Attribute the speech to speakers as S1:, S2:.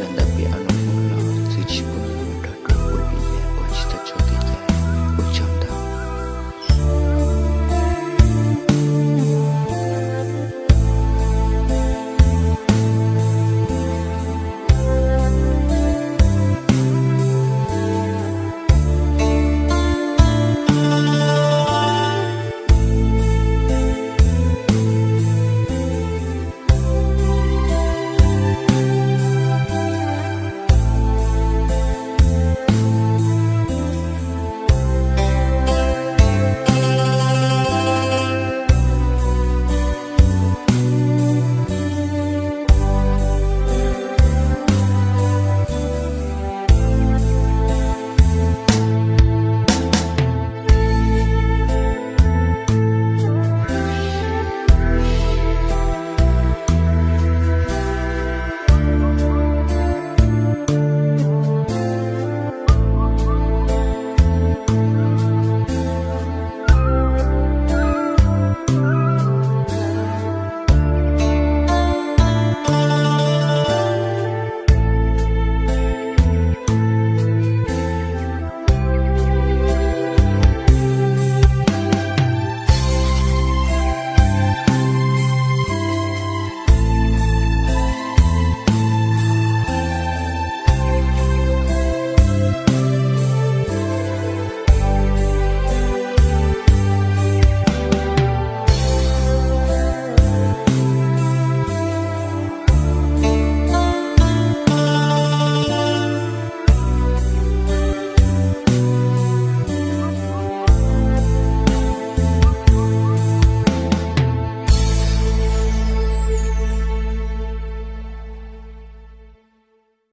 S1: 难道别人都疯了？最奇怪